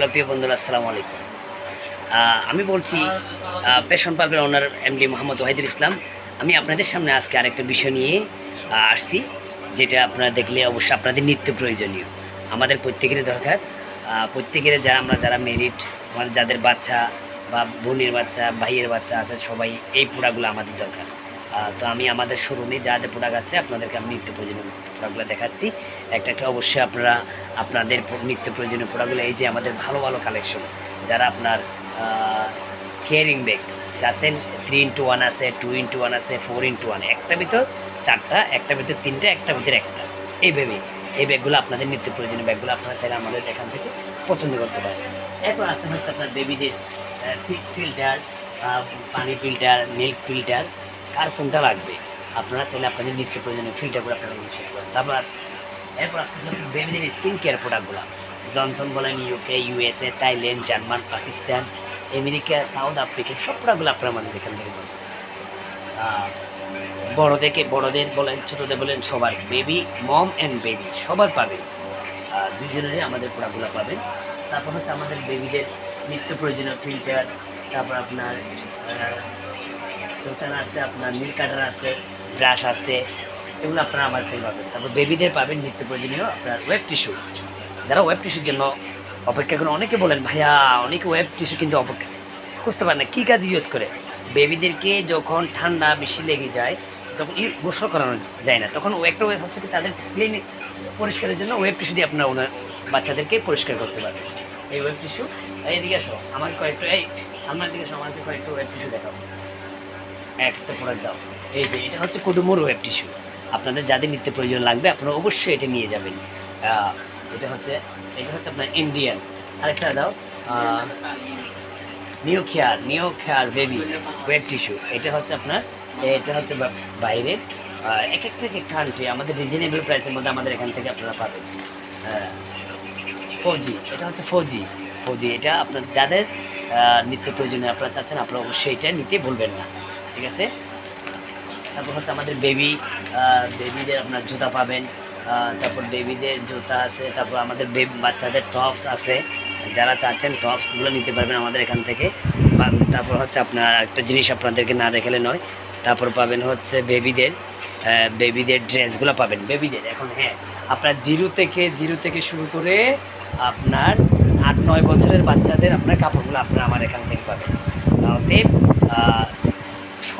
Hello প্রিয় বন্ধুরা, আসসালামু আলাইকুম। আমি বলছি পেশন পার্কের ওনার এমডি মোহাম্মদ ওয়াহিদুল ইসলাম। আমি আপনাদের সামনে আজকে আরেকটা বিষয় নিয়ে আসছি, যেটা আপনারা দেখলে অবশ্যই আপনাদের নিত্য প্রয়োজনীয়। আমাদের প্রত্যেকেরই দরকার। প্রত্যেকের যারা আমরা যারা মেরিট আমাদের যাদের বাচ্চা বা বোনের বাচ্চা, ভাইয়ের বাচ্চা আছে, সবাই এই পোড়াগুলো আমাদের দরকার। তো আমি আমাদের শোরুমে যা যা প্রোডাক্ট আছে আপনাদেরকে আমি নিত্য প্রয়োজনীয় প্রোডাক্টগুলো দেখাচ্ছি। একটা একটা অবশ্যই আপনারা, আপনাদের নিত্য প্রয়োজনীয় প্রোডাক্টগুলো এই যে আমাদের ভালো ভালো কালেকশন যারা আপনার কেয়ারিং ব্যাগ চাচ্ছেন থ্রি ইন্টু ওয়ান আছে টু ইন্টু ওয়ান আছে ফোর ইন্টু ওয়ান একটা ভিতর চারটা, একটা ভিতর তিনটা, একটা ভিতর একটা। এইভাবে এই ব্যাগগুলো আপনাদের নিত্য প্রয়োজনীয় ব্যাগগুলো আপনারা চাইলে আমাদের এখান থেকে পছন্দ করতে পারেন। এরপর আছে হচ্ছে আপনার বেবিদের ফিল্টার পানি ফিল্টার মিল্ক ফিল্টার কার কোনটা লাগবে? আপনারা চাইলে আপনাদের নিত্য প্রয়োজনীয় ফিল্টারগুলো আপনারা ইউজ করতে পারেন। তারপর এরপর আস্তে আস্তে বেবিদের স্কিন কেয়ার প্রোডাক্টগুলো জনসন বলেন UK USA Thailand German Pakistan America South Africa সব প্রোডাক্টগুলো আপনারা আমাদের এখান থেকে আহ, বড়দেরকে বড়দের বলেন ছোটোদের বলেন সবার বেবি মম অ্যান্ড বেবি সবার পাবেন। দুজনেরই আমাদের প্রোডাক্টগুলো পাবেন। তারপর হচ্ছে আমাদের বেবিদের নিত্য প্রয়োজনীয় ফিল্টার তারপর আপনার চৌচান আছে, আপনার নীল কাটার আছে, ব্রাশ আছে, এগুলো আপনারা আমার থেকে পাবেন। তারপর বেবিদের পাবেন নিত্য প্রয়োজনীয় আপনার ওয়েব টিস্যু যারা ওয়েব টিস্যুর জন্য অপেক্ষা করে অনেকে বলেন, ভাইয়া, অনেকে ওয়েব টিস্যু কিন্তু অপেক্ষা বুঝতে পারেন না, কী কাজ ইউজ করে? বেবিদেরকে যখন ঠান্ডা, বেশি লেগে যায় তখন ই গোসল করানো যায় না, তখন একটা ওয়েব হচ্ছে কি তাদের ক্লিন পরিষ্কারের জন্য ওয়েব টিস্যু দিয়ে আপনারা ওনার বাচ্চাদেরকে পরিষ্কার করতে পারবেন। এই ওয়েব টিস্যু এইদিকে আসো, আমার কয়েকটা, এই আমার দিকে আসো কয়েকটা ওয়েব টিস্যু দেখাও। একটা প্রোডাক্ট দাও এই যে, এটা হচ্ছে কুডুমোর ওয়েব টিস্যু আপনাদের যাদের নিত্য প্রয়োজন লাগবে, আপনারা অবশ্যই এটা নিয়ে যাবেন। এটা হচ্ছে এটা হচ্ছে আপনার ইন্ডিয়ান আরেকটা দাও। New care new care baby wet tissue এটা হচ্ছে আপনার, এটা হচ্ছে বা- বাইরের এক একটা এক কান্ট্রি আমাদের রিজনেবল প্রাইসের মধ্যে আমাদের এখান থেকে আপনারা পাবেন। ফোর জি এটা হচ্ছে ফোর জি ফোর জি এটা আপনার যাদের নিত্য প্রয়োজনে আপনারা চাচ্ছেন, আপনারা অবশ্যই এটা নিতে ভুলবেন না। ঠিক আছে? তারপর হচ্ছে আমাদের বেবি বেবিদের আপনার জুতা পাবেন। তারপর বেবিদের জুতা আছে, তারপর আমাদের বেবি বাচ্চাদের টপস আছে। যারা চাচ্ছেন টপসগুলো নিতে পারবেন আমাদের এখান থেকে। তারপর হচ্ছে আপনার একটা জিনিস আপনাদেরকে না দেখালে নয়। তারপর পাবেন হচ্ছে বেবিদের বেবিদের ড্রেসগুলো পাবেন। বেবিদের এখন হ্যাঁ আপনার জিরো থেকে জিরো থেকে শুরু করে আপনার আট, নয় বছরের বাচ্চাদের আপনার কাপড়গুলো আপনার আমার এখান থেকে পাবেন। অতএব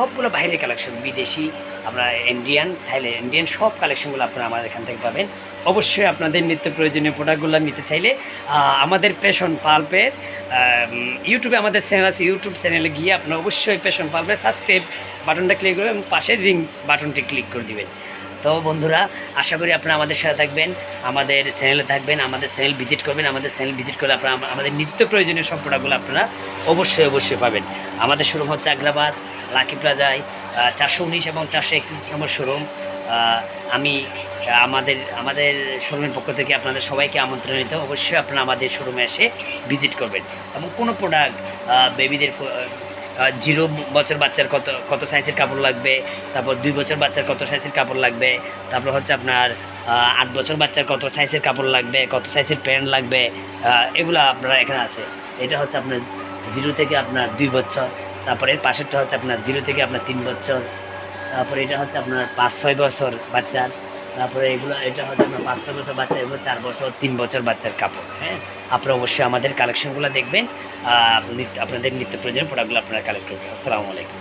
সবগুলো বাইরের কালেকশন বিদেশি, আমরা ইন্ডিয়ান থাইল্যান্ড ইন্ডিয়ান সব কালেকশনগুলো আপনারা আমাদের এখান থেকে পাবেন। অবশ্যই আপনাদের নিত্য প্রয়োজনীয় প্রোডাক্টগুলো নিতে চাইলে আমাদের পেশন পাল্পের ইউটিউবে আমাদের চ্যানেল আছে ইউটিউব চ্যানেলে গিয়ে আপনারা অবশ্যই পেশন পাল্পের সাবস্ক্রাইব বাটনটা ক্লিক করবেন এবং পাশের রিং বাটনটি ক্লিক করে দিবেন। তো বন্ধুরা, আশা করি আপনারা আমাদের সাথে থাকবেন, আমাদের চ্যানেলে থাকবেন, আমাদের চ্যানেল ভিজিট করবেন, আমাদের চ্যানেল ভিজিট করলে আপনারা, আমাদের নিত্য প্রয়োজনীয় সব প্রোডাক্টগুলো আপনারা অবশ্যই অবশ্যই পাবেন। আমাদের শোরুম হচ্ছে আগ্রাবাদ লাকি প্লাজায় চারশো উনিশ এবং চারশো একত্রিশ নম্বর শোরুম আমি আমাদের আমাদের শোরুমের পক্ষ থেকে আপনাদের সবাইকে আমন্ত্রণ নিতে অবশ্যই আপনারা আমাদের শোরুমে এসে ভিজিট করবেন। এবং কোনো প্রোডাক্ট বেবিদের জিরো বছর বাচ্চার কত কত সাইজের কাপড় লাগবে, তারপর দুই বছর বাচ্চার কত সাইজের কাপড় লাগবে, তারপর হচ্ছে আপনার আট বছর বাচ্চার কত সাইজের কাপড় লাগবে, কত সাইজের প্যান্ট লাগবে এগুলো আপনারা এখানে আছে। এটা হচ্ছে আপনার জিরো থেকে আপনার দুই বছর। তারপরে পাশেরটা হচ্ছে আপনার জিরো থেকে আপনার তিন বছর, তারপরে এটা হচ্ছে আপনার পাঁচ, ছয় বছর বাচ্চার, তারপরে এগুলো, এটা হচ্ছে আপনার পাঁচ, ছয় বছর বাচ্চা, এগুলো চার বছর, তিন বছর বাচ্চার কাপড় হ্যাঁ? আপনারা অবশ্যই আমাদের কালেকশনগুলো দেখবেন আপনাদের নিত্য প্রয়োজনীয় প্রোডাক্টগুলো আপনারা কালেক্ট করবেন। আসসালামু আলাইকুম।